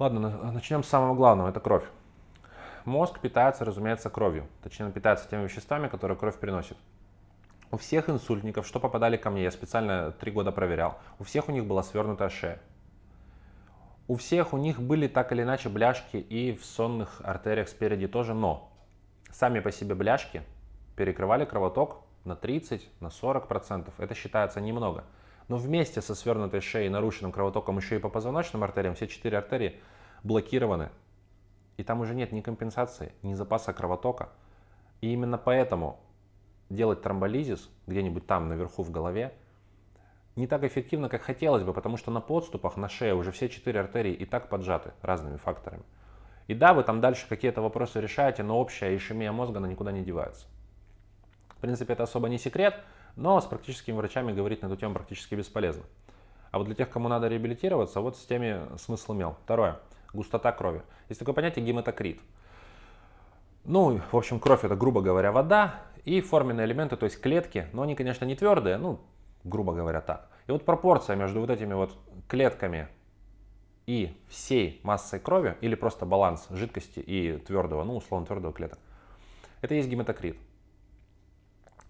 Ладно, на- начнем с самого главного, это кровь. Мозг питается, разумеется, кровью. Точнее, питается теми веществами, которые кровь приносит. У всех инсультников, что попадали ко мне, я специально три года проверял, у всех у них была свернутая шея. У всех у них были так или иначе бляшки и в сонных артериях спереди тоже, но сами по себе бляшки перекрывали кровоток на 30, на 40 процентов. Это считается немного. Но вместе со свернутой шеей и нарушенным кровотоком еще и по позвоночным артериям, все четыре артерии блокированы. И там уже нет ни компенсации, ни запаса кровотока. И именно поэтому делать тромболизис где-нибудь там наверху в голове не так эффективно, как хотелось бы, потому что на подступах, на шее уже все четыре артерии и так поджаты разными факторами. И да, вы там дальше какие-то вопросы решаете, но общая ишемия мозга, она никуда не девается. В принципе, это особо не секрет, но с практическими врачами говорить на эту тему практически бесполезно. А вот для тех, кому надо реабилитироваться, вот с теми смысл имел. Второе. Густота крови. Есть такое понятие гематокрит. Ну, в общем, кровь это, грубо говоря, вода и форменные элементы, то есть клетки, но они, конечно, не твердые, ну, грубо говоря, так. И вот пропорция между вот этими вот клетками и всей массой крови, или просто баланс жидкости и твердого, ну, условно, твердого клеток, это есть гематокрит.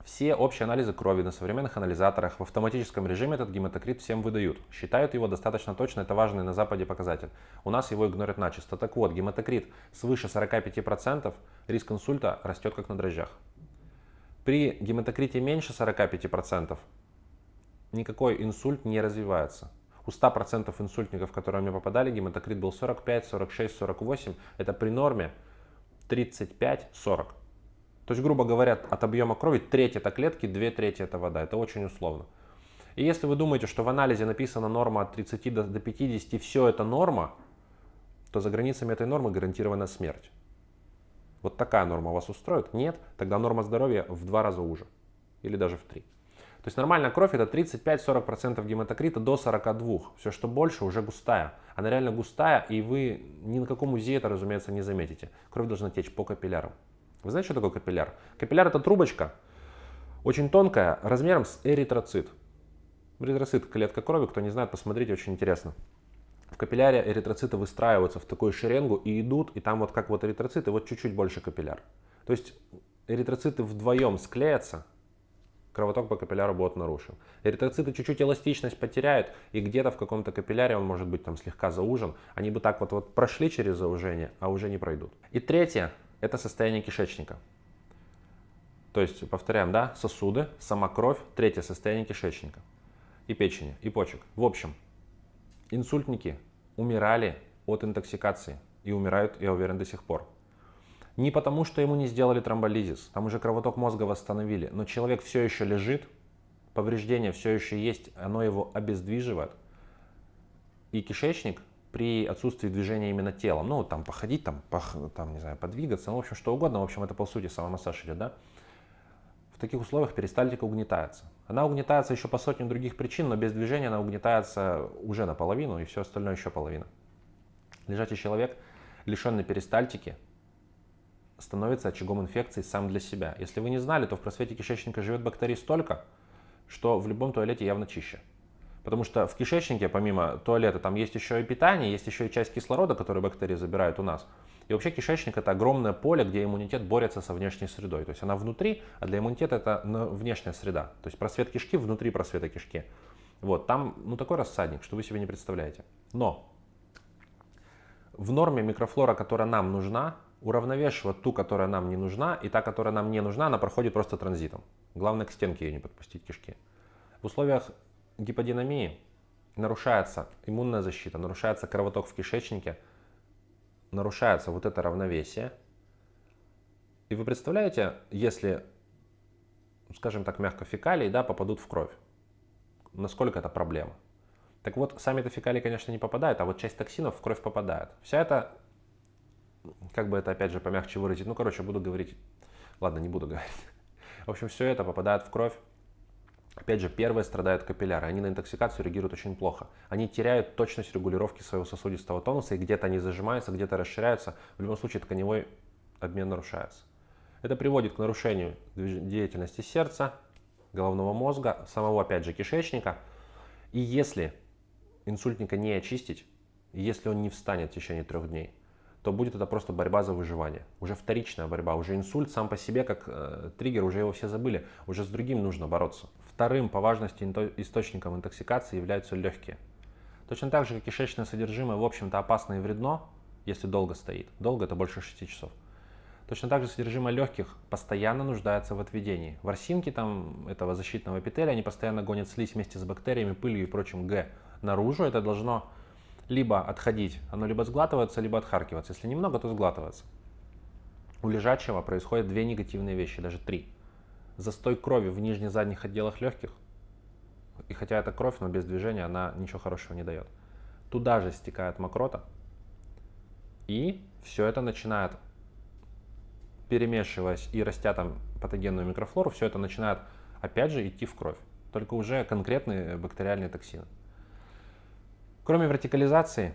Все общие анализы крови на современных анализаторах в автоматическом режиме этот гематокрит всем выдают. Считают его достаточно точно, это важный на Западе показатель. У нас его игнорят начисто. Так вот, гематокрит свыше 45%, риск инсульта растет как на дрожжах. При гематокрите меньше 45% никакой инсульт не развивается. У 100% инсультников, которые мне попадали, гематокрит был 45, 46, 48. Это при норме 35-40. То есть, грубо говоря, от объема крови треть это клетки, две трети это вода. Это очень условно. И если вы думаете, что в анализе написана норма от 30 до, до 50 и все это норма, то за границами этой нормы гарантирована смерть. Вот такая норма вас устроит? Нет, тогда норма здоровья в два раза уже. Или даже в три. То есть нормальная кровь это 35-40% гематокрита до 42. Все, что больше, уже густая. Она реально густая, и вы ни на каком УЗИ это, разумеется, не заметите. Кровь должна течь по капиллярам. Вы знаете, что такое капилляр? Капилляр это трубочка, очень тонкая, размером с эритроцит. Эритроцит – клетка крови, кто не знает, посмотрите, очень интересно. В капилляре эритроциты выстраиваются в такую шеренгу и идут, и там вот как вот эритроциты, вот чуть-чуть больше капилляр. То есть эритроциты вдвоем склеятся, кровоток по капилляру будет нарушен. Эритроциты чуть-чуть эластичность потеряют, и где-то в каком-то капилляре он может быть там слегка заужен. Они бы так вот, вот прошли через заужение, а уже не пройдут. И третье, это состояние кишечника. То есть, повторяем, да, сосуды, сама кровь, третье состояние кишечника и печени, и почек. В общем, инсультники умирали от интоксикации и умирают, я уверен, до сих пор. Не потому, что ему не сделали тромболизис, там уже кровоток мозга восстановили, но человек все еще лежит, повреждение все еще есть, оно его обездвиживает. И кишечник при отсутствии движения именно телом, ну, там, походить, там, пох, там, не знаю, подвигаться, ну, в общем, что угодно, в общем, это, по сути, самомассаж идет, да, в таких условиях перистальтика угнетается. Она угнетается еще по сотням других причин, но без движения она угнетается уже наполовину, и все остальное еще половина. Лежачий человек, лишенный перистальтики, становится очагом инфекции сам для себя. Если вы не знали, то в просвете кишечника живет бактерий столько, что в любом туалете явно чище. Потому что в кишечнике, помимо туалета, там есть еще и питание, есть еще и часть кислорода, который бактерии забирают у нас. И вообще кишечник это огромное поле, где иммунитет борется со внешней средой. То есть она внутри, а для иммунитета это внешняя среда. То есть просвет кишки внутри просвета кишки. Вот, там ну, такой рассадник, что вы себе не представляете. Но в норме микрофлора, которая нам нужна, уравновешивает ту, которая нам не нужна, и та, которая нам не нужна, она проходит просто транзитом. Главное к стенке ее не подпустить кишки. В условиях гиподинамии нарушается иммунная защита, нарушается кровоток в кишечнике, нарушается вот это равновесие. И вы представляете, если, скажем так, мягко фекалии да, попадут в кровь, насколько это проблема? Так вот, сами это фекалии, конечно, не попадают, а вот часть токсинов в кровь попадает. Вся эта, как бы это опять же помягче выразить, ну, короче, буду говорить, ладно, не буду говорить. В общем, все это попадает в кровь. Опять же, первые страдают капилляры. Они на интоксикацию реагируют очень плохо. Они теряют точность регулировки своего сосудистого тонуса, и где-то они зажимаются, где-то расширяются. В любом случае, тканевой обмен нарушается. Это приводит к нарушению деятельности сердца, головного мозга, самого, опять же, кишечника. И если инсультника не очистить, если он не встанет в течение трех дней, то будет это просто борьба за выживание. Уже вторичная борьба, уже инсульт сам по себе как э, триггер, уже его все забыли, уже с другим нужно бороться. Вторым по важности источником интоксикации являются легкие. Точно так же, как кишечное содержимое, в общем-то, опасно и вредно, если долго стоит. Долго это больше 6 часов. Точно так же содержимое легких постоянно нуждается в отведении. Ворсинки там этого защитного эпителия, они постоянно гонят слизь вместе с бактериями, пылью и прочим Г наружу. Это должно либо отходить, оно либо сглатывается, либо отхаркиваться. Если немного, то сглатывается. У лежачего происходят две негативные вещи, даже три. Застой крови в нижних задних отделах легких. И хотя это кровь, но без движения она ничего хорошего не дает. Туда же стекает мокрота. И все это начинает перемешиваясь и растя там патогенную микрофлору, все это начинает опять же идти в кровь. Только уже конкретные бактериальные токсины. Кроме вертикализации,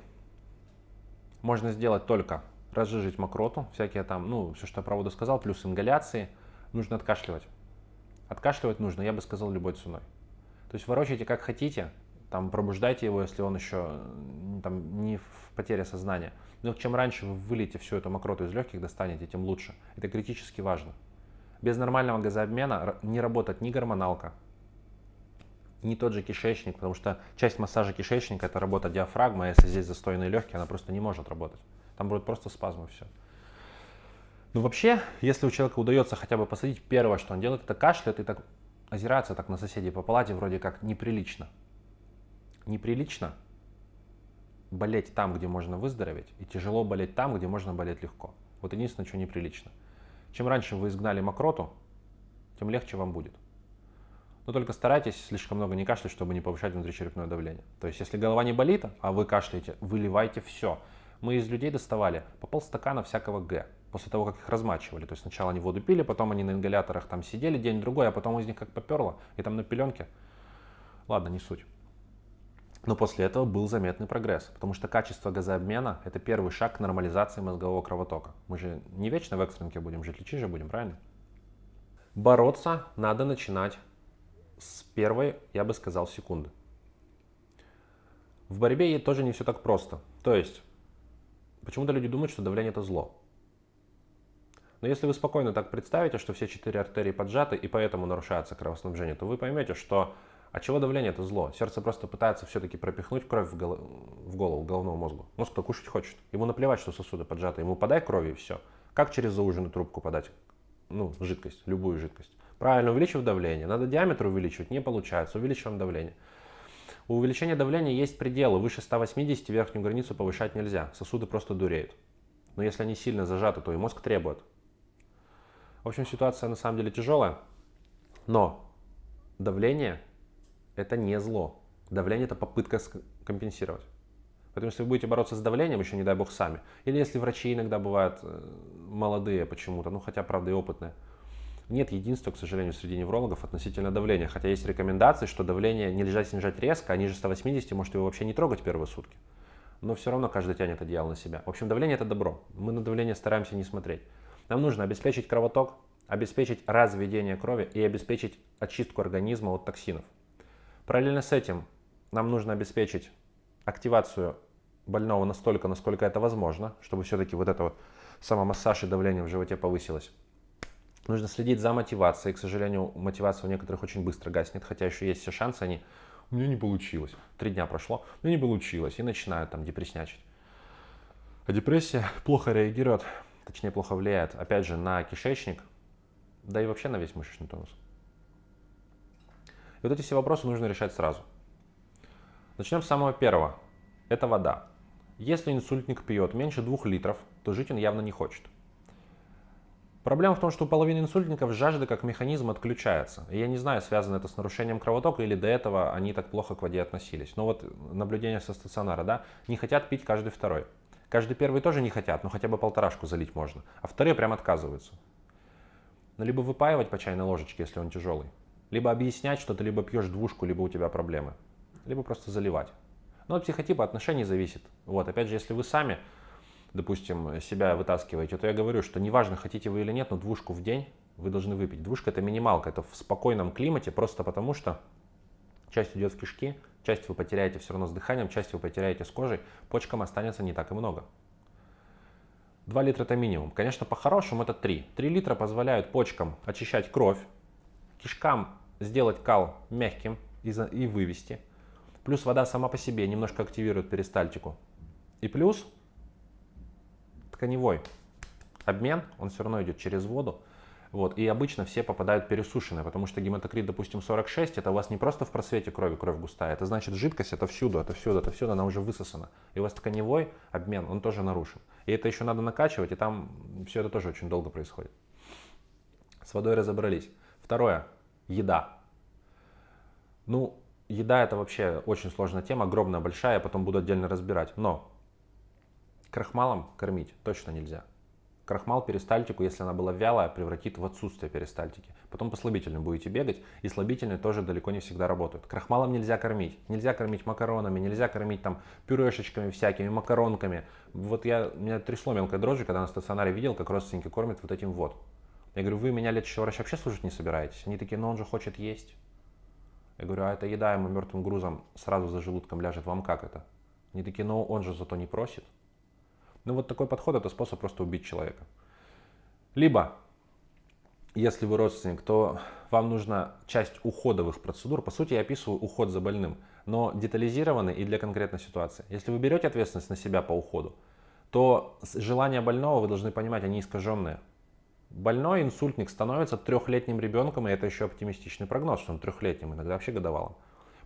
можно сделать только разжижить мокроту, всякие там, ну, все, что я про воду сказал, плюс ингаляции. Нужно откашливать. Откашливать нужно, я бы сказал, любой ценой. То есть ворочайте как хотите, там пробуждайте его, если он еще там, не в потере сознания. Но чем раньше вы выльете всю эту мокроту из легких, достанете, тем лучше. Это критически важно. Без нормального газообмена не работает ни гормоналка, ни тот же кишечник, потому что часть массажа кишечника это работа диафрагмы, а если здесь застойные легкие, она просто не может работать. Там будет просто спазмы все. Ну вообще, если у человека удается хотя бы посадить, первое, что он делает, это кашляет и так озирается так на соседей по палате, вроде как неприлично. Неприлично болеть там, где можно выздороветь, и тяжело болеть там, где можно болеть легко. Вот единственное, что неприлично. Чем раньше вы изгнали мокроту, тем легче вам будет. Но только старайтесь слишком много не кашлять, чтобы не повышать внутричерепное давление. То есть, если голова не болит, а вы кашляете, выливайте все. Мы из людей доставали по полстакана всякого Г после того, как их размачивали. То есть сначала они воду пили, потом они на ингаляторах там сидели день-другой, а потом из них как поперло, и там на пеленке. Ладно, не суть. Но после этого был заметный прогресс, потому что качество газообмена – это первый шаг к нормализации мозгового кровотока. Мы же не вечно в экстренке будем жить, лечить же будем, правильно? Бороться надо начинать с первой, я бы сказал, секунды. В борьбе тоже не все так просто. То есть, почему-то люди думают, что давление это зло. Но если вы спокойно так представите, что все четыре артерии поджаты и поэтому нарушается кровоснабжение, то вы поймете, что а чего давление это зло? Сердце просто пытается все-таки пропихнуть кровь в, гол... в голову, в головному мозгу. Мозг-то кушать хочет. Ему наплевать, что сосуды поджаты. Ему подай крови и все. Как через зауженную трубку подать? Ну, жидкость, любую жидкость. Правильно, увеличив давление. Надо диаметр увеличивать, не получается. Увеличиваем давление. У увеличения давления есть пределы. Выше 180 верхнюю границу повышать нельзя. Сосуды просто дуреют. Но если они сильно зажаты, то и мозг требует. В общем, ситуация на самом деле тяжелая. Но давление это не зло. Давление это попытка компенсировать. Поэтому если вы будете бороться с давлением, еще не дай бог сами, или если врачи иногда бывают э, молодые почему-то, ну хотя правда и опытные, нет единства, к сожалению, среди неврологов относительно давления. Хотя есть рекомендации, что давление нельзя снижать резко, а ниже 180 может его вообще не трогать первые сутки. Но все равно каждый тянет одеяло на себя. В общем, давление это добро. Мы на давление стараемся не смотреть. Нам нужно обеспечить кровоток, обеспечить разведение крови и обеспечить очистку организма от токсинов. Параллельно с этим нам нужно обеспечить активацию больного настолько, насколько это возможно, чтобы все-таки вот это вот самомассаж и давление в животе повысилось. Нужно следить за мотивацией. К сожалению, мотивация у некоторых очень быстро гаснет, хотя еще есть все шансы, они у меня не получилось. Три дня прошло, у меня не получилось. И начинают там депресснячить. А депрессия плохо реагирует, точнее плохо влияет, опять же, на кишечник, да и вообще на весь мышечный тонус. И вот эти все вопросы нужно решать сразу. Начнем с самого первого. Это вода. Если инсультник пьет меньше двух литров, то жить он явно не хочет. Проблема в том, что у половины инсультников жажда как механизм отключается. И я не знаю, связано это с нарушением кровотока или до этого они так плохо к воде относились. Но вот наблюдение со стационара, да, не хотят пить каждый второй. Каждый первый тоже не хотят, но хотя бы полторашку залить можно. А вторые прям отказываются. Но либо выпаивать по чайной ложечке, если он тяжелый, либо объяснять, что ты либо пьешь двушку, либо у тебя проблемы. Либо просто заливать. Но от психотипа отношений зависит. Вот, опять же, если вы сами, допустим, себя вытаскиваете, то я говорю, что неважно, хотите вы или нет, но двушку в день вы должны выпить. Двушка это минималка, это в спокойном климате, просто потому что часть идет в кишки, Часть вы потеряете все равно с дыханием, часть вы потеряете с кожей, почкам останется не так и много. 2 литра это минимум. Конечно, по-хорошему это 3. 3 литра позволяют почкам очищать кровь, кишкам сделать кал мягким и, и вывести. Плюс вода сама по себе немножко активирует перистальтику. И плюс тканевой обмен, он все равно идет через воду. Вот, и обычно все попадают пересушенные, потому что гематокрит, допустим, 46, это у вас не просто в просвете крови кровь густая, это значит жидкость это всюду, это всюду, это всюду, она уже высосана. И у вас тканевой обмен, он тоже нарушен. И это еще надо накачивать, и там все это тоже очень долго происходит. С водой разобрались. Второе. Еда. Ну, еда это вообще очень сложная тема, огромная, большая, я потом буду отдельно разбирать. Но крахмалом кормить точно нельзя. Крахмал перистальтику, если она была вялая, превратит в отсутствие перистальтики. Потом по слабительным будете бегать, и слабительные тоже далеко не всегда работают. Крахмалом нельзя кормить. Нельзя кормить макаронами, нельзя кормить там пюрешечками всякими, макаронками. Вот я, меня трясло мелкой дрожжи, когда на стационаре видел, как родственники кормят вот этим вот. Я говорю, вы меня лечащего врача вообще слушать не собираетесь? Они такие, ну он же хочет есть. Я говорю, а это еда ему мертвым грузом сразу за желудком ляжет, вам как это? Они такие, ну он же зато не просит. Ну вот такой подход это способ просто убить человека. Либо, если вы родственник, то вам нужна часть уходовых процедур. По сути, я описываю уход за больным, но детализированный и для конкретной ситуации. Если вы берете ответственность на себя по уходу, то желания больного, вы должны понимать, они искаженные. Больной инсультник становится трехлетним ребенком, и это еще оптимистичный прогноз, что он трехлетним, иногда вообще годовалым.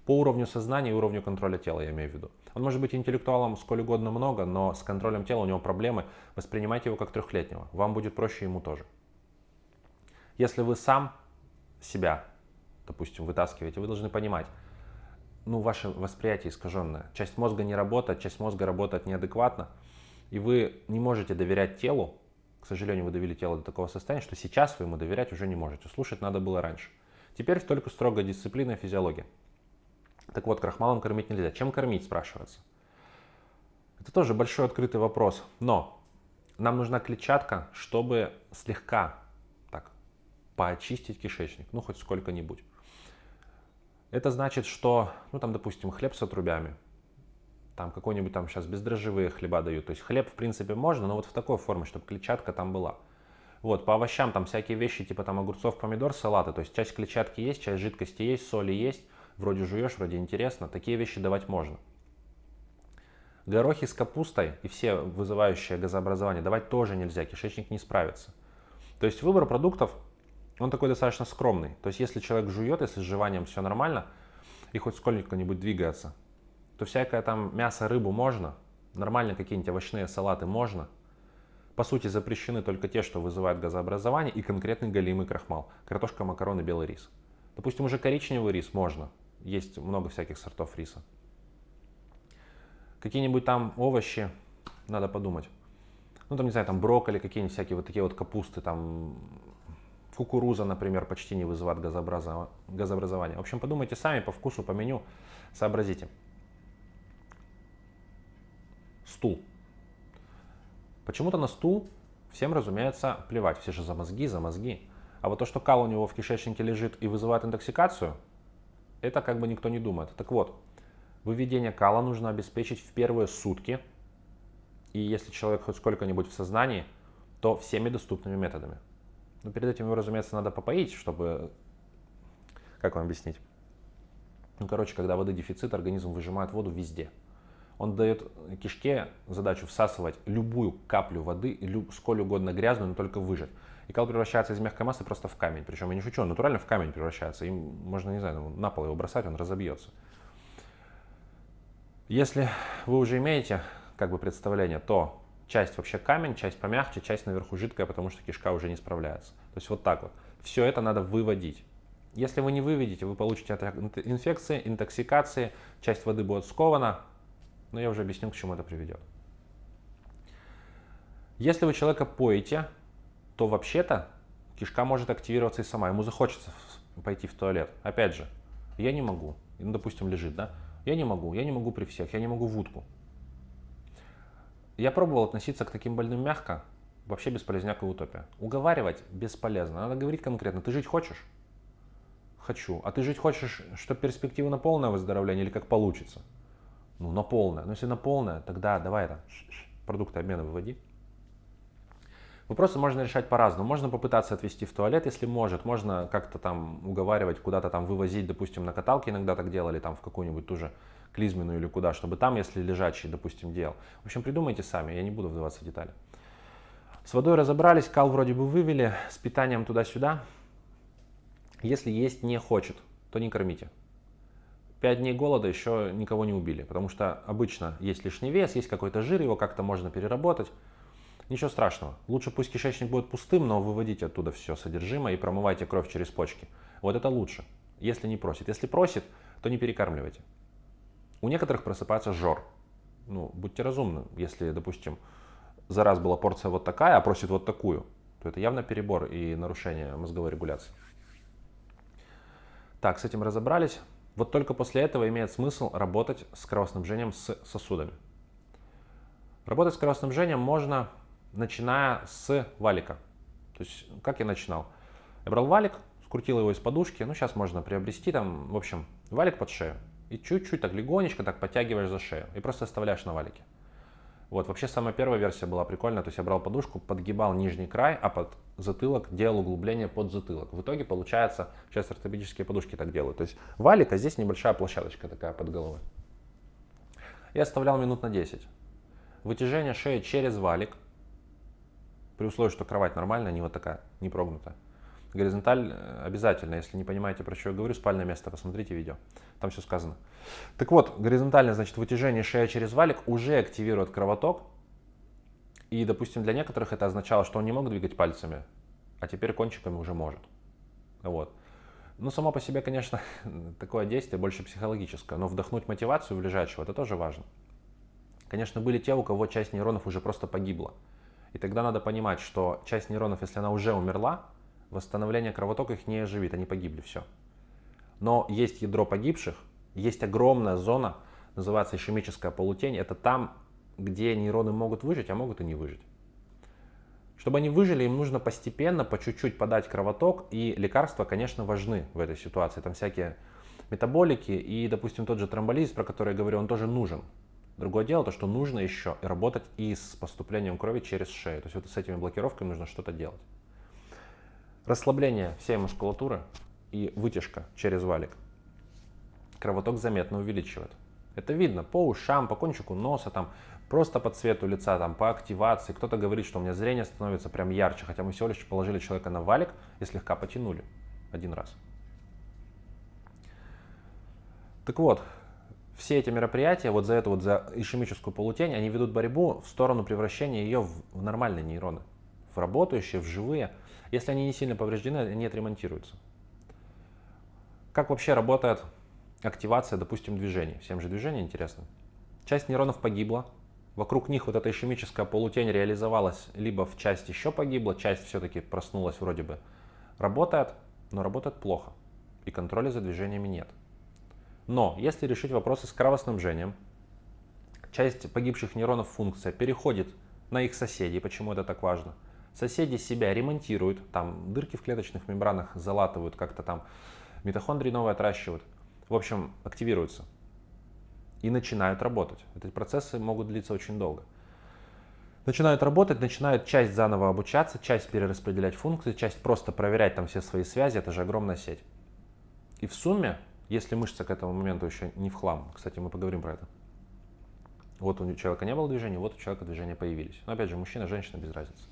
По уровню сознания и уровню контроля тела, я имею в виду. Он может быть интеллектуалом сколь угодно много, но с контролем тела у него проблемы. Воспринимайте его как трехлетнего. Вам будет проще ему тоже. Если вы сам себя, допустим, вытаскиваете, вы должны понимать, ну, ваше восприятие искаженное. Часть мозга не работает, часть мозга работает неадекватно, и вы не можете доверять телу. К сожалению, вы довели тело до такого состояния, что сейчас вы ему доверять уже не можете. Слушать надо было раньше. Теперь только строгая дисциплина и физиология. Так вот, крахмалом кормить нельзя. Чем кормить, спрашивается? Это тоже большой открытый вопрос. Но нам нужна клетчатка, чтобы слегка так поочистить кишечник, ну хоть сколько-нибудь. Это значит, что, ну там, допустим, хлеб с отрубями, там какой-нибудь там сейчас бездрожжевые хлеба дают. То есть хлеб, в принципе, можно, но вот в такой форме, чтобы клетчатка там была. Вот, по овощам там всякие вещи, типа там огурцов, помидор, салаты. То есть часть клетчатки есть, часть жидкости есть, соли есть вроде жуешь, вроде интересно, такие вещи давать можно. Горохи с капустой и все вызывающие газообразование давать тоже нельзя, кишечник не справится. То есть выбор продуктов, он такой достаточно скромный. То есть если человек жует, если с жеванием все нормально, и хоть сколько-нибудь двигается, то всякое там мясо, рыбу можно, нормально какие-нибудь овощные салаты можно. По сути запрещены только те, что вызывают газообразование и конкретный галимый крахмал. Картошка, макароны, белый рис. Допустим, уже коричневый рис можно, есть много всяких сортов риса. Какие-нибудь там овощи, надо подумать. Ну, там, не знаю, там брокколи, какие-нибудь всякие вот такие вот капусты, там кукуруза, например, почти не вызывает газообразование. В общем, подумайте сами по вкусу, по меню, сообразите. Стул. Почему-то на стул всем, разумеется, плевать. Все же за мозги, за мозги. А вот то, что кал у него в кишечнике лежит и вызывает интоксикацию, это как бы никто не думает. Так вот, выведение кала нужно обеспечить в первые сутки. И если человек хоть сколько-нибудь в сознании, то всеми доступными методами. Но перед этим его, разумеется, надо попоить, чтобы... Как вам объяснить? Ну, короче, когда воды дефицит, организм выжимает воду везде. Он дает кишке задачу всасывать любую каплю воды, сколь угодно грязную, но только выжать. И кал превращается из мягкой массы просто в камень. Причем я не шучу, он натурально в камень превращается. Им можно, не знаю, на пол его бросать, он разобьется. Если вы уже имеете как бы представление, то часть вообще камень, часть помягче, часть наверху жидкая, потому что кишка уже не справляется. То есть вот так вот. Все это надо выводить. Если вы не выведете, вы получите инфекции, интоксикации, часть воды будет скована, но я уже объясню, к чему это приведет. Если вы человека поете, то вообще-то кишка может активироваться и сама. Ему захочется пойти в туалет. Опять же, я не могу. Ну, допустим, лежит, да? Я не могу, я не могу при всех, я не могу в утку. Я пробовал относиться к таким больным мягко, вообще бесполезняк и утопия. Уговаривать бесполезно, надо говорить конкретно. Ты жить хочешь? Хочу. А ты жить хочешь, чтобы перспектива на полное выздоровление или как получится? Ну, на полное. Но если на полное, тогда давай это, продукты обмена выводи. Вопросы можно решать по-разному. Можно попытаться отвести в туалет, если может. Можно как-то там уговаривать, куда-то там вывозить, допустим, на каталке иногда так делали, там в какую-нибудь ту же клизмину или куда, чтобы там, если лежачий, допустим, делал. В общем, придумайте сами, я не буду вдаваться в детали. С водой разобрались, кал вроде бы вывели, с питанием туда-сюда. Если есть не хочет, то не кормите. Пять дней голода еще никого не убили, потому что обычно есть лишний вес, есть какой-то жир, его как-то можно переработать. Ничего страшного. Лучше пусть кишечник будет пустым, но выводите оттуда все содержимое и промывайте кровь через почки. Вот это лучше, если не просит. Если просит, то не перекармливайте. У некоторых просыпается жор. Ну, будьте разумны. Если, допустим, за раз была порция вот такая, а просит вот такую, то это явно перебор и нарушение мозговой регуляции. Так, с этим разобрались. Вот только после этого имеет смысл работать с кровоснабжением с сосудами. Работать с кровоснабжением можно, начиная с валика. То есть, как я начинал? Я брал валик, скрутил его из подушки, ну, сейчас можно приобрести там, в общем, валик под шею. И чуть-чуть так легонечко так подтягиваешь за шею и просто оставляешь на валике. Вот, вообще самая первая версия была прикольная, то есть я брал подушку, подгибал нижний край, а под затылок делал углубление под затылок. В итоге получается, сейчас ортопедические подушки так делают, то есть валик, а здесь небольшая площадочка такая под головой. Я оставлял минут на 10. Вытяжение шеи через валик, при условии, что кровать нормальная, не вот такая, не прогнутая. Горизонталь э, обязательно, если не понимаете, про что я говорю, спальное место, посмотрите видео, там все сказано. Так вот, горизонтальное, значит, вытяжение шея через валик уже активирует кровоток. И, допустим, для некоторых это означало, что он не мог двигать пальцами, а теперь кончиками уже может. Вот. Ну, само по себе, конечно, такое действие больше психологическое, но вдохнуть мотивацию в лежачего, это тоже важно. Конечно, были те, у кого часть нейронов уже просто погибла. И тогда надо понимать, что часть нейронов, если она уже умерла, восстановление кровотока их не оживит, они погибли, все. Но есть ядро погибших, есть огромная зона, называется ишемическая полутень, это там, где нейроны могут выжить, а могут и не выжить. Чтобы они выжили, им нужно постепенно, по чуть-чуть подать кровоток, и лекарства, конечно, важны в этой ситуации. Там всякие метаболики и, допустим, тот же тромболизис, про который я говорю, он тоже нужен. Другое дело, то, что нужно еще работать и с поступлением крови через шею. То есть вот с этими блокировками нужно что-то делать. Расслабление всей мускулатуры и вытяжка через валик кровоток заметно увеличивает. Это видно по ушам, по кончику носа, там, просто по цвету лица, там, по активации. Кто-то говорит, что у меня зрение становится прям ярче, хотя мы всего лишь положили человека на валик и слегка потянули один раз. Так вот, все эти мероприятия, вот за эту вот за ишемическую полутень, они ведут борьбу в сторону превращения ее в, нормальные нейроны, в работающие, в живые. Если они не сильно повреждены, они отремонтируются. Как вообще работает активация, допустим, движений? Всем же движение интересно. Часть нейронов погибла, вокруг них вот эта ишемическая полутень реализовалась, либо в часть еще погибла, часть все-таки проснулась вроде бы. Работает, но работает плохо, и контроля за движениями нет. Но если решить вопросы с кровоснабжением, часть погибших нейронов функция переходит на их соседей, почему это так важно – Соседи себя ремонтируют, там дырки в клеточных мембранах залатывают, как-то там митохондрии новые отращивают. В общем, активируются и начинают работать. Эти процессы могут длиться очень долго. Начинают работать, начинают часть заново обучаться, часть перераспределять функции, часть просто проверять там все свои связи, это же огромная сеть. И в сумме, если мышца к этому моменту еще не в хлам, кстати, мы поговорим про это, вот у человека не было движения, вот у человека движения появились. Но опять же, мужчина, женщина без разницы.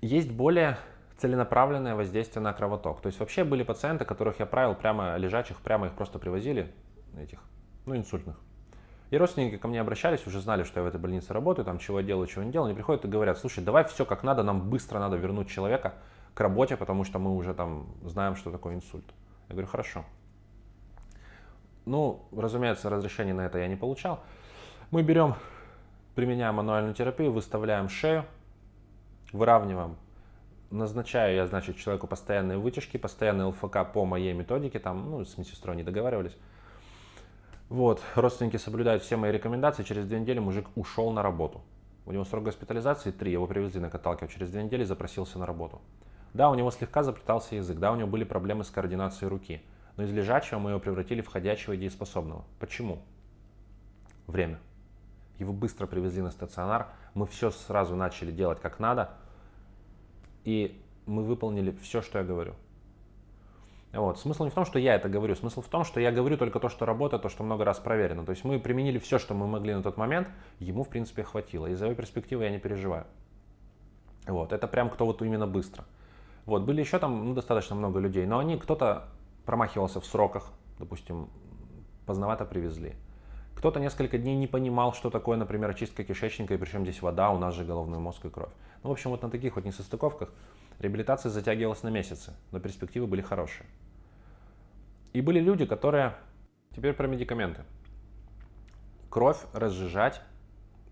Есть более целенаправленное воздействие на кровоток. То есть вообще были пациенты, которых я правил прямо лежачих, прямо их просто привозили, этих, ну, инсультных. И родственники ко мне обращались, уже знали, что я в этой больнице работаю, там чего я делаю, чего не делаю. Они приходят и говорят, слушай, давай все как надо, нам быстро надо вернуть человека к работе, потому что мы уже там знаем, что такое инсульт. Я говорю, хорошо. Ну, разумеется, разрешения на это я не получал. Мы берем, применяем мануальную терапию, выставляем шею, выравниваем. Назначаю я, значит, человеку постоянные вытяжки, постоянный ЛФК по моей методике, там, ну, с медсестрой не договаривались. Вот, родственники соблюдают все мои рекомендации, через две недели мужик ушел на работу. У него срок госпитализации три, его привезли на каталке, через две недели запросился на работу. Да, у него слегка заплетался язык, да, у него были проблемы с координацией руки. Но из лежачего мы его превратили в ходячего и дееспособного. Почему? Время. Его быстро привезли на стационар, мы все сразу начали делать как надо, и мы выполнили все, что я говорю. Вот. Смысл не в том, что я это говорю, смысл в том, что я говорю только то, что работает, то, что много раз проверено. То есть мы применили все, что мы могли на тот момент, ему, в принципе, хватило. Из-за его перспективы я не переживаю. Вот. Это прям кто вот именно быстро. Вот. Были еще там ну, достаточно много людей, но они, кто-то промахивался в сроках, допустим, поздновато привезли. Кто-то несколько дней не понимал, что такое, например, очистка кишечника, и причем здесь вода, у нас же головной мозг и кровь. Ну, в общем, вот на таких вот несостыковках реабилитация затягивалась на месяцы, но перспективы были хорошие. И были люди, которые... Теперь про медикаменты. Кровь разжижать,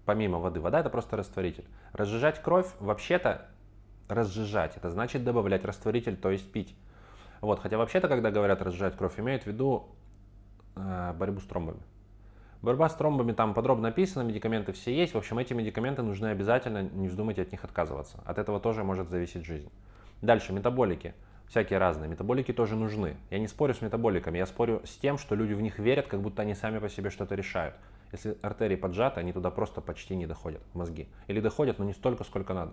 помимо воды. Вода это просто растворитель. Разжижать кровь, вообще-то, разжижать, это значит добавлять растворитель, то есть пить. Вот, хотя вообще-то, когда говорят разжижать кровь, имеют в виду э, борьбу с тромбами. Борьба с тромбами там подробно написано, медикаменты все есть. В общем, эти медикаменты нужны обязательно, не вздумайте от них отказываться. От этого тоже может зависеть жизнь. Дальше, метаболики всякие разные. Метаболики тоже нужны. Я не спорю с метаболиками, я спорю с тем, что люди в них верят, как будто они сами по себе что-то решают. Если артерии поджаты, они туда просто почти не доходят, мозги. Или доходят, но не столько, сколько надо.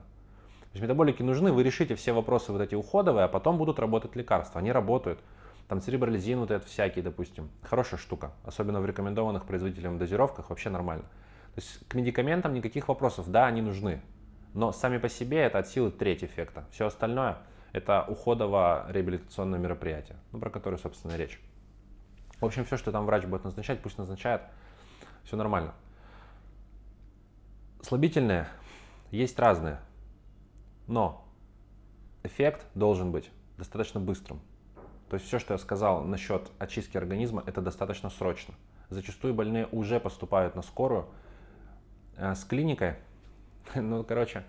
То есть метаболики нужны, вы решите все вопросы вот эти уходовые, а потом будут работать лекарства. Они работают. Там церебролизин вот этот всякий, допустим. Хорошая штука. Особенно в рекомендованных производителям дозировках вообще нормально. То есть к медикаментам никаких вопросов. Да, они нужны. Но сами по себе это от силы треть эффекта. Все остальное – это уходово-реабилитационное мероприятие, ну, про которое, собственно, речь. В общем, все, что там врач будет назначать, пусть назначает, все нормально. Слабительные есть разные, но эффект должен быть достаточно быстрым. То есть все, что я сказал насчет очистки организма, это достаточно срочно. Зачастую больные уже поступают на скорую э, с клиникой. Ну, короче,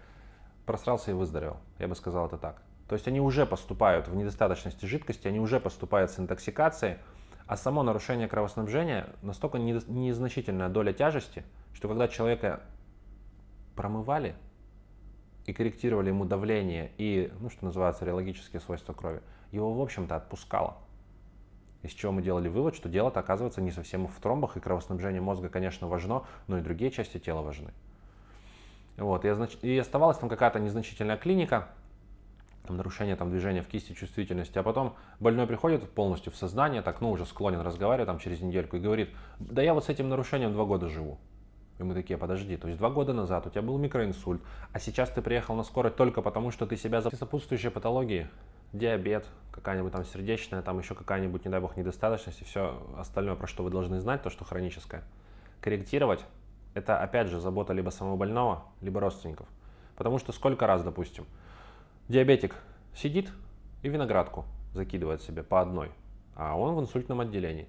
просрался и выздоровел. Я бы сказал это так. То есть они уже поступают в недостаточности жидкости, они уже поступают с интоксикацией, а само нарушение кровоснабжения настолько незначительная доля тяжести, что когда человека промывали и корректировали ему давление и, ну, что называется, реологические свойства крови, его, в общем-то, отпускало. Из чего мы делали вывод, что дело-то оказывается не совсем в тромбах, и кровоснабжение мозга, конечно, важно, но и другие части тела важны. Вот, и, и оставалась там какая-то незначительная клиника, там, нарушение там, движения в кисти, чувствительности, а потом больной приходит полностью в сознание, так, ну, уже склонен разговаривать там через недельку и говорит, да я вот с этим нарушением два года живу. И мы такие, подожди, то есть два года назад у тебя был микроинсульт, а сейчас ты приехал на скорой только потому, что ты себя сопутствующие патологии, диабет, какая-нибудь там сердечная, там еще какая-нибудь, не дай бог, недостаточность и все остальное, про что вы должны знать, то, что хроническое. Корректировать – это, опять же, забота либо самого больного, либо родственников. Потому что сколько раз, допустим, Диабетик сидит и виноградку закидывает себе по одной, а он в инсультном отделении.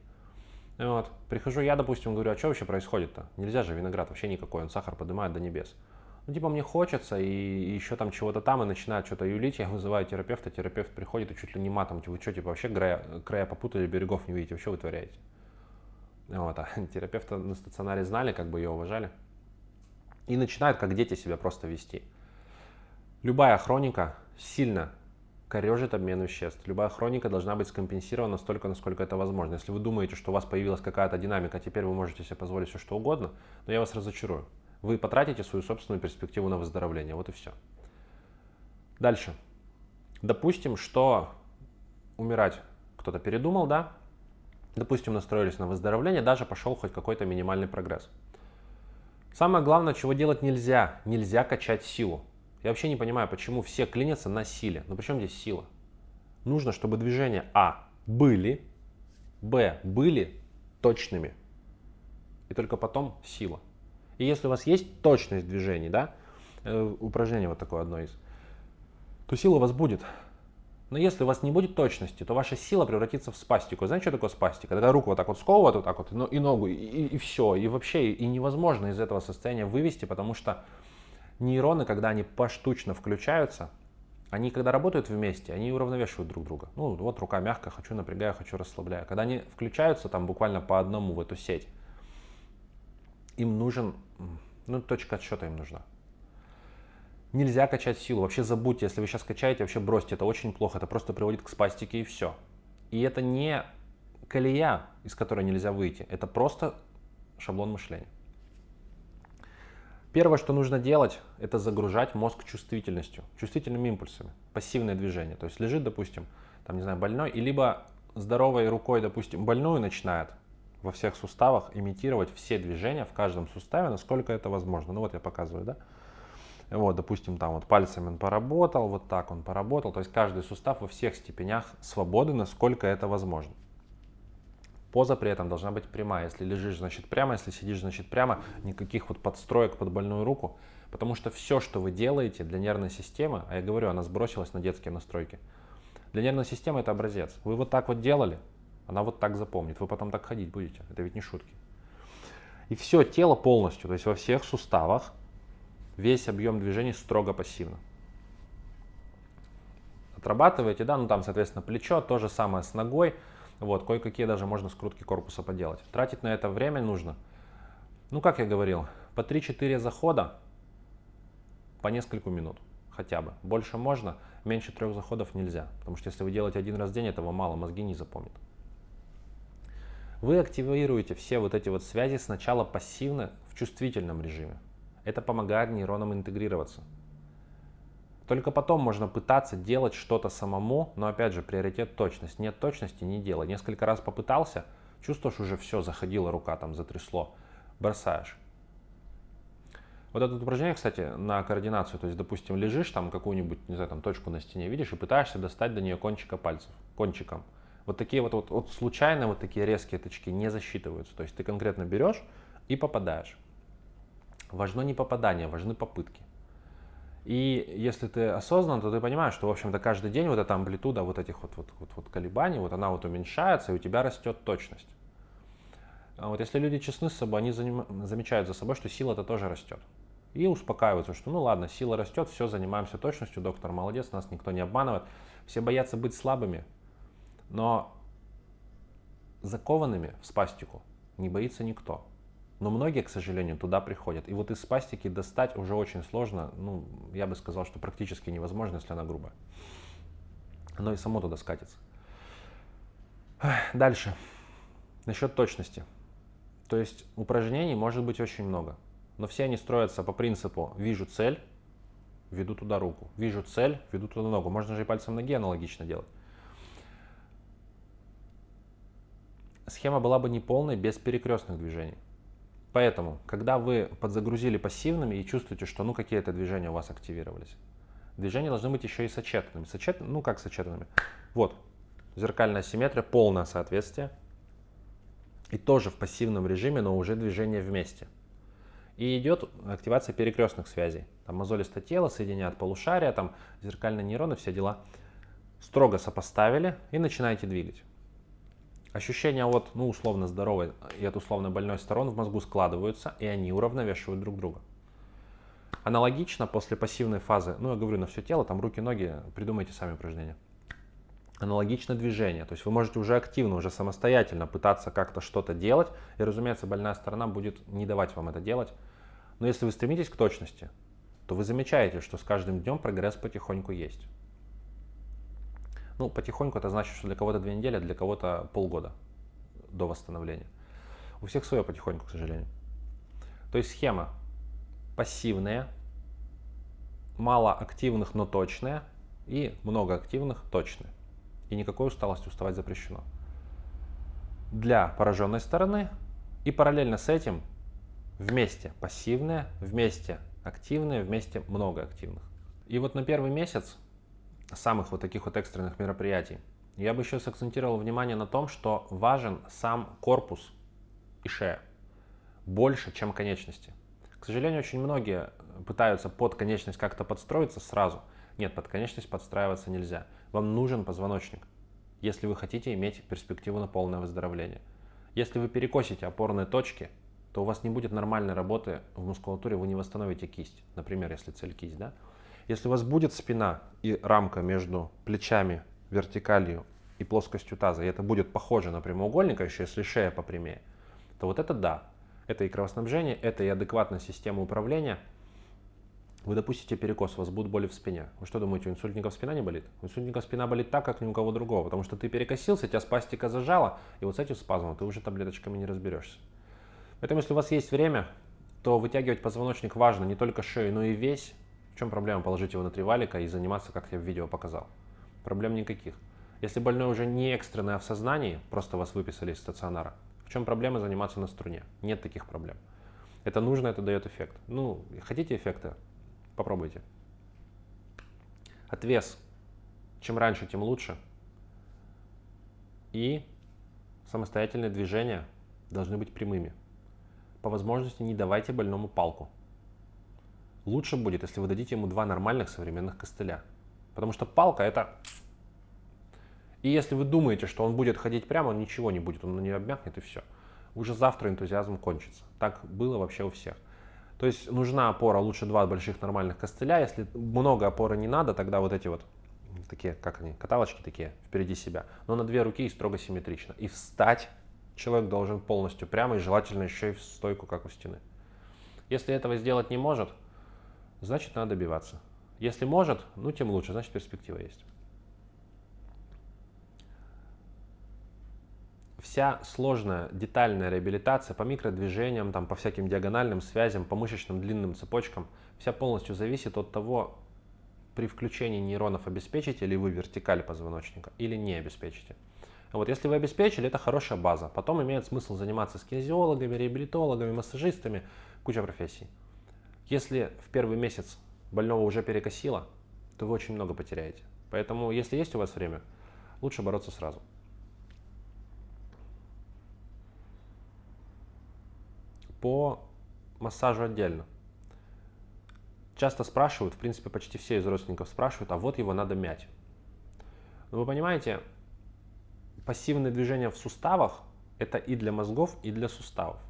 Вот. Прихожу я, допустим, говорю, а что вообще происходит-то? Нельзя же виноград вообще никакой, он сахар поднимает до небес. Ну, типа, мне хочется, и, еще там чего-то там, и начинает что-то юлить, я вызываю терапевта, терапевт приходит и чуть ли не матом, типа, вы что, типа, вообще края, края попутали, берегов не видите, что вытворяете? Вот, а терапевта на стационаре знали, как бы ее уважали. И начинают, как дети, себя просто вести. Любая хроника сильно корежит обмен веществ. Любая хроника должна быть скомпенсирована настолько, насколько это возможно. Если вы думаете, что у вас появилась какая-то динамика, теперь вы можете себе позволить все что угодно, но я вас разочарую. Вы потратите свою собственную перспективу на выздоровление. Вот и все. Дальше. Допустим, что умирать кто-то передумал, да? Допустим, настроились на выздоровление, даже пошел хоть какой-то минимальный прогресс. Самое главное, чего делать нельзя. Нельзя качать силу. Я вообще не понимаю, почему все клинятся на силе. Ну причем здесь сила? Нужно, чтобы движения А были, Б были точными. И только потом сила. И если у вас есть точность движений, да, э, упражнение вот такое одно из, то сила у вас будет. Но если у вас не будет точности, то ваша сила превратится в спастику. Знаете, что такое спастика? Когда руку вот так вот сковывают, вот так вот, и ногу, и, и все. И вообще, и невозможно из этого состояния вывести, потому что нейроны, когда они поштучно включаются, они когда работают вместе, они уравновешивают друг друга. Ну, вот рука мягкая, хочу напрягаю, хочу расслабляю. Когда они включаются там буквально по одному в эту сеть, им нужен, ну, точка отсчета им нужна. Нельзя качать силу. Вообще забудьте, если вы сейчас качаете, вообще бросьте. Это очень плохо. Это просто приводит к спастике и все. И это не колея, из которой нельзя выйти. Это просто шаблон мышления. Первое, что нужно делать, это загружать мозг чувствительностью, чувствительными импульсами, пассивное движение. То есть лежит, допустим, там, не знаю, больной, и либо здоровой рукой, допустим, больную начинает во всех суставах имитировать все движения в каждом суставе, насколько это возможно. Ну вот я показываю, да? Вот, допустим, там вот пальцами он поработал, вот так он поработал. То есть каждый сустав во всех степенях свободы, насколько это возможно. Поза при этом должна быть прямая. Если лежишь, значит прямо, если сидишь, значит прямо. Никаких вот подстроек под больную руку. Потому что все, что вы делаете для нервной системы, а я говорю, она сбросилась на детские настройки. Для нервной системы это образец. Вы вот так вот делали, она вот так запомнит. Вы потом так ходить будете. Это ведь не шутки. И все тело полностью, то есть во всех суставах, весь объем движений строго пассивно. Отрабатываете, да, ну там, соответственно, плечо, то же самое с ногой. Вот, кое-какие даже можно скрутки корпуса поделать. Тратить на это время нужно, ну, как я говорил, по 3-4 захода по несколько минут хотя бы. Больше можно, меньше трех заходов нельзя. Потому что если вы делаете один раз в день, этого мало, мозги не запомнят. Вы активируете все вот эти вот связи сначала пассивно в чувствительном режиме. Это помогает нейронам интегрироваться. Только потом можно пытаться делать что-то самому, но опять же, приоритет точность. Нет точности, не делай. Несколько раз попытался, чувствуешь уже все, заходила рука, там затрясло, бросаешь. Вот это упражнение, кстати, на координацию, то есть, допустим, лежишь там какую-нибудь, не знаю, там точку на стене видишь и пытаешься достать до нее кончика пальцев, кончиком. Вот такие вот, вот, вот случайно вот такие резкие тычки не засчитываются. То есть ты конкретно берешь и попадаешь. Важно не попадание, важны попытки. И если ты осознан, то ты понимаешь, что, в общем-то, каждый день вот эта амплитуда вот этих вот, вот, вот, вот колебаний, вот она вот уменьшается, и у тебя растет точность. А вот если люди честны с собой, они заним... замечают за собой, что сила-то тоже растет. И успокаиваются, что ну ладно, сила растет, все, занимаемся точностью, доктор молодец, нас никто не обманывает. Все боятся быть слабыми, но закованными в спастику не боится никто. Но многие, к сожалению, туда приходят. И вот из спастики достать уже очень сложно. Ну, я бы сказал, что практически невозможно, если она грубая. Оно и само туда скатится. Дальше. Насчет точности. То есть упражнений может быть очень много. Но все они строятся по принципу «вижу цель, веду туда руку». «Вижу цель, веду туда ногу». Можно же и пальцем ноги аналогично делать. Схема была бы неполной без перекрестных движений. Поэтому, когда вы подзагрузили пассивными и чувствуете, что ну какие-то движения у вас активировались, движения должны быть еще и сочетанными. Сочет... Ну как сочетанными? Вот, зеркальная симметрия, полное соответствие. И тоже в пассивном режиме, но уже движение вместе. И идет активация перекрестных связей. Там мозолистое тело соединяет полушария, там зеркальные нейроны, все дела. Строго сопоставили и начинаете двигать. Ощущения от, ну, условно здоровой и от условно больной сторон в мозгу складываются, и они уравновешивают друг друга. Аналогично после пассивной фазы, ну, я говорю на все тело, там руки, ноги, придумайте сами упражнения. Аналогично движение, то есть вы можете уже активно, уже самостоятельно пытаться как-то что-то делать, и, разумеется, больная сторона будет не давать вам это делать. Но если вы стремитесь к точности, то вы замечаете, что с каждым днем прогресс потихоньку есть. Ну, потихоньку это значит, что для кого-то две недели, а для кого-то полгода до восстановления. У всех свое потихоньку, к сожалению. То есть схема пассивная, мало активных, но точная, и много активных, точные. И никакой усталости уставать запрещено. Для пораженной стороны и параллельно с этим вместе пассивные, вместе активные, вместе много активных. И вот на первый месяц самых вот таких вот экстренных мероприятий, я бы еще сакцентировал внимание на том, что важен сам корпус и шея больше, чем конечности. К сожалению, очень многие пытаются под конечность как-то подстроиться сразу. Нет, под конечность подстраиваться нельзя. Вам нужен позвоночник, если вы хотите иметь перспективу на полное выздоровление. Если вы перекосите опорные точки, то у вас не будет нормальной работы в мускулатуре, вы не восстановите кисть. Например, если цель кисть, да? Если у вас будет спина и рамка между плечами, вертикалью и плоскостью таза, и это будет похоже на прямоугольник, а еще если шея попрямее, то вот это да. Это и кровоснабжение, это и адекватная система управления. Вы допустите перекос, у вас будут боли в спине. Вы что думаете, у инсультников спина не болит? У инсультников спина болит так, как ни у кого другого, потому что ты перекосился, тебя спастика зажала, и вот с этим спазмом ты уже таблеточками не разберешься. Поэтому, если у вас есть время, то вытягивать позвоночник важно не только шею, но и весь. В чем проблема положить его на три валика и заниматься, как я в видео показал? Проблем никаких. Если больной уже не экстренный, а в сознании, просто вас выписали из стационара, в чем проблема заниматься на струне? Нет таких проблем. Это нужно, это дает эффект. Ну, хотите эффекта? Попробуйте. Отвес. Чем раньше, тем лучше. И самостоятельные движения должны быть прямыми. По возможности не давайте больному палку. Лучше будет, если вы дадите ему два нормальных современных костыля. Потому что палка это и если вы думаете, что он будет ходить прямо, он ничего не будет, он на нее обмякнет и все. Уже завтра энтузиазм кончится. Так было вообще у всех. То есть нужна опора, лучше два больших нормальных костыля. Если много опоры не надо, тогда вот эти вот такие, как они, каталочки такие впереди себя. Но на две руки и строго симметрично. И встать человек должен полностью прямо и желательно еще и в стойку, как у стены. Если этого сделать не может, значит надо добиваться. Если может, ну тем лучше, значит перспектива есть. вся сложная детальная реабилитация по микродвижениям, там, по всяким диагональным связям, по мышечным длинным цепочкам, вся полностью зависит от того, при включении нейронов обеспечите ли вы вертикаль позвоночника или не обеспечите. Вот если вы обеспечили, это хорошая база. Потом имеет смысл заниматься с кинезиологами, реабилитологами, массажистами, куча профессий. Если в первый месяц больного уже перекосило, то вы очень много потеряете. Поэтому, если есть у вас время, лучше бороться сразу. по массажу отдельно. Часто спрашивают, в принципе, почти все из родственников спрашивают, а вот его надо мять. Но вы понимаете, пассивные движения в суставах – это и для мозгов, и для суставов.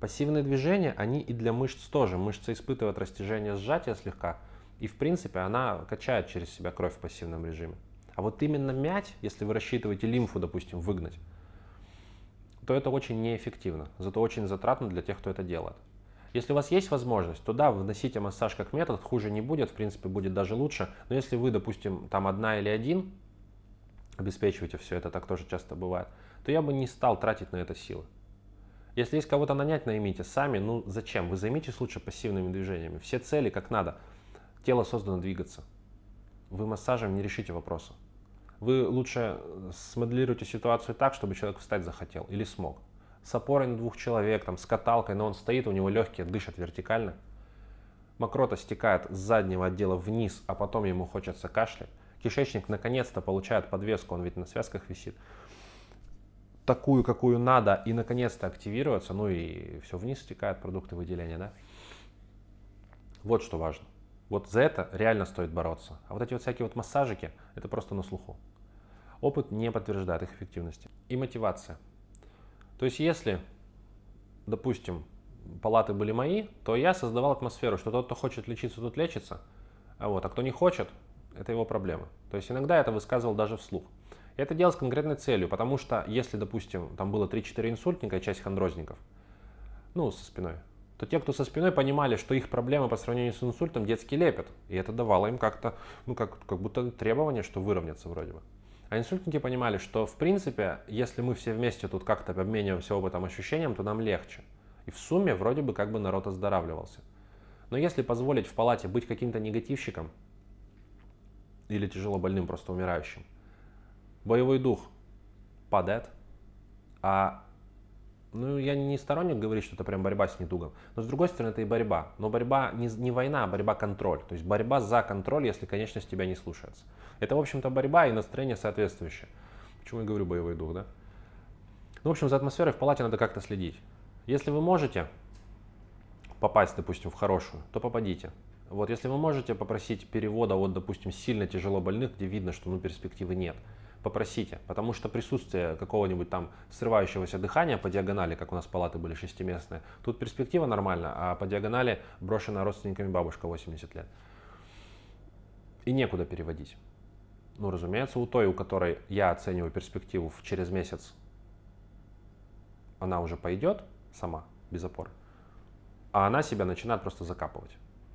Пассивные движения, они и для мышц тоже. Мышца испытывает растяжение, сжатие слегка, и в принципе она качает через себя кровь в пассивном режиме. А вот именно мять, если вы рассчитываете лимфу, допустим, выгнать, то это очень неэффективно, зато очень затратно для тех, кто это делает. Если у вас есть возможность, то да, вносите массаж как метод, хуже не будет, в принципе, будет даже лучше. Но если вы, допустим, там одна или один, обеспечиваете все это, так тоже часто бывает, то я бы не стал тратить на это силы. Если есть кого-то нанять, наймите сами. Ну зачем? Вы займитесь лучше пассивными движениями. Все цели как надо. Тело создано двигаться. Вы массажем не решите вопроса. Вы лучше э, смоделируйте ситуацию так, чтобы человек встать захотел или смог. С опорой на двух человек, там, с каталкой, но он стоит, у него легкие, дышат вертикально. Мокрота стекает с заднего отдела вниз, а потом ему хочется кашлять. Кишечник наконец-то получает подвеску, он ведь на связках висит. Такую, какую надо, и наконец-то активируется, ну и все вниз стекает продукты выделения, да. Вот что важно. Вот за это реально стоит бороться. А вот эти вот всякие вот массажики, это просто на слуху. Опыт не подтверждает их эффективности. И мотивация. То есть если, допустим, палаты были мои, то я создавал атмосферу, что тот, кто хочет лечиться, тот лечится, а, вот, а кто не хочет, это его проблема. То есть иногда это высказывал даже вслух. Это делал с конкретной целью, потому что если, допустим, там было 3-4 инсультника и часть хондрозников, ну, со спиной, то те, кто со спиной, понимали, что их проблемы по сравнению с инсультом детский лепят. И это давало им как-то, ну, как, как будто требование, что выровняться вроде бы. А инсультники понимали, что в принципе, если мы все вместе тут как-то обмениваемся опытом, ощущением, то нам легче. И в сумме вроде бы как бы народ оздоравливался. Но если позволить в палате быть каким-то негативщиком или тяжело больным, просто умирающим, боевой дух падает, а ну, я не сторонник говорить, что это прям борьба с недугом. Но с другой стороны, это и борьба. Но борьба не, не война, а борьба контроль. То есть борьба за контроль, если конечность тебя не слушается. Это, в общем-то, борьба и настроение соответствующее. Почему я говорю боевой дух, да? Ну, в общем, за атмосферой в палате надо как-то следить. Если вы можете попасть, допустим, в хорошую, то попадите. Вот, если вы можете попросить перевода от, допустим, сильно тяжело больных, где видно, что ну, перспективы нет, попросите, потому что присутствие какого-нибудь там срывающегося дыхания по диагонали, как у нас палаты были шестиместные, тут перспектива нормальная, а по диагонали брошена родственниками бабушка 80 лет. И некуда переводить. Ну, разумеется, у той, у которой я оцениваю перспективу через месяц, она уже пойдет сама, без опоры. а она себя начинает просто закапывать.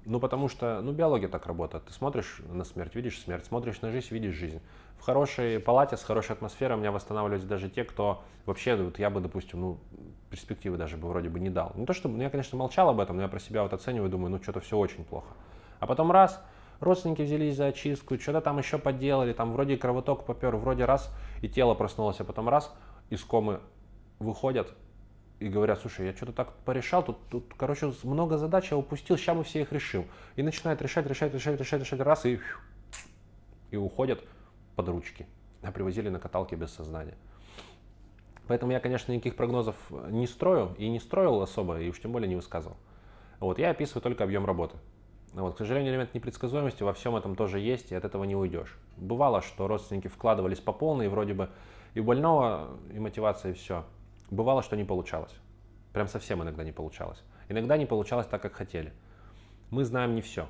Ну, потому что, ну, биология так работает. Ты смотришь на смерть, видишь смерть, смотришь на жизнь, видишь жизнь. В хорошей палате, с хорошей атмосферой у меня восстанавливались даже те, кто вообще, вот я бы, допустим, ну, перспективы даже бы вроде бы не дал. Не то, чтобы, ну, я, конечно, молчал об этом, но я про себя вот оцениваю, думаю, ну, что-то все очень плохо. А потом раз, родственники взялись за очистку, что-то там еще поделали, там вроде кровоток попер, вроде раз, и тело проснулось, а потом раз, из комы выходят, и говорят, слушай, я что-то так порешал, тут, тут, короче, много задач я упустил, сейчас мы все их решим. И начинают решать, решать, решать, решать, решать, раз, и, и уходят под ручки. А привозили на каталке без сознания. Поэтому я, конечно, никаких прогнозов не строю и не строил особо, и уж тем более не высказывал. Вот, я описываю только объем работы. Вот, к сожалению, элемент непредсказуемости во всем этом тоже есть, и от этого не уйдешь. Бывало, что родственники вкладывались по полной, и вроде бы и больного, и мотивация, и все. Бывало, что не получалось. Прям совсем иногда не получалось. Иногда не получалось так, как хотели. Мы знаем не все.